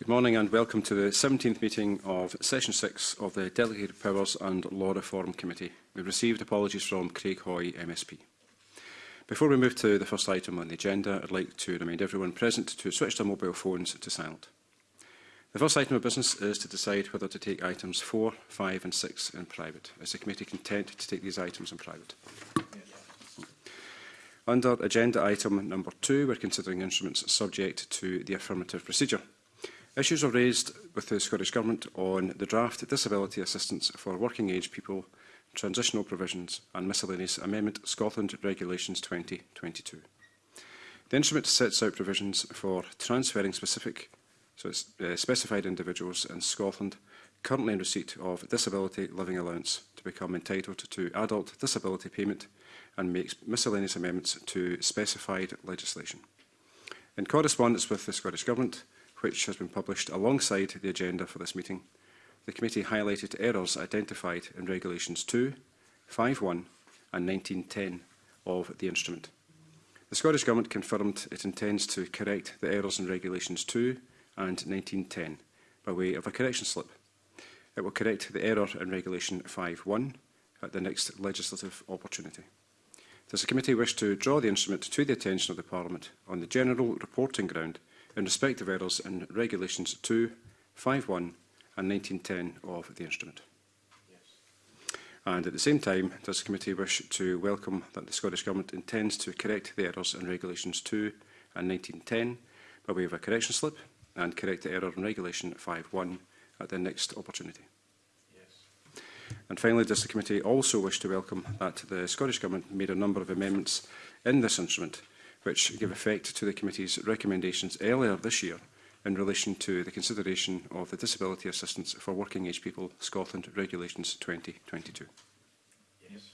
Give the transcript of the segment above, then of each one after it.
Good morning and welcome to the 17th meeting of Session 6 of the Delegated Powers and Law Reform Committee. We've received apologies from Craig Hoy, MSP. Before we move to the first item on the agenda, I'd like to remind everyone present to switch their mobile phones to silent. The first item of business is to decide whether to take items 4, 5 and 6 in private. Is the committee content to take these items in private? Under agenda item number 2, we're considering instruments subject to the affirmative procedure. Issues are raised with the Scottish Government on the draft Disability Assistance for Working Age People, Transitional Provisions and Miscellaneous Amendment Scotland Regulations 2022. The instrument sets out provisions for transferring specific, so it's, uh, specified individuals in Scotland currently in receipt of disability living allowance to become entitled to adult disability payment and makes miscellaneous amendments to specified legislation. In correspondence with the Scottish Government, which has been published alongside the agenda for this meeting. The committee highlighted errors identified in Regulations 2, 5.1 and 19.10 of the instrument. The Scottish Government confirmed it intends to correct the errors in Regulations 2 and 19.10 by way of a correction slip. It will correct the error in Regulation 5.1 at the next legislative opportunity. Does the committee wish to draw the instrument to the attention of the Parliament on the general reporting ground in respect of errors in Regulations 2, 51 and 1910 of the instrument. Yes. And at the same time, does the committee wish to welcome that the Scottish Government intends to correct the errors in Regulations 2 and 1910 by way of a correction slip and correct the error in Regulation 51 at the next opportunity? Yes. And finally, does the committee also wish to welcome that the Scottish Government made a number of amendments in this instrument which give effect to the committee's recommendations earlier this year in relation to the consideration of the Disability Assistance for Working Age People Scotland Regulations 2022. Yes.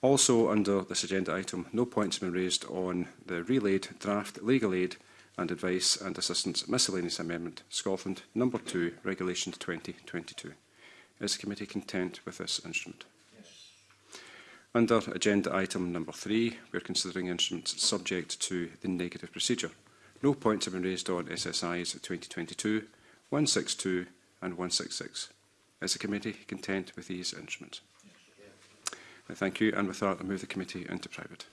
Also under this agenda item, no points have been raised on the relayed draft legal aid and advice and assistance miscellaneous amendment Scotland number 2 Regulations 2022. Is the committee content with this instrument? Under agenda item number three, we are considering instruments subject to the negative procedure. No points have been raised on SSIs 2022, 162 and 166. Is the committee content with these instruments? Yes. Thank you, and with that, I move the committee into private.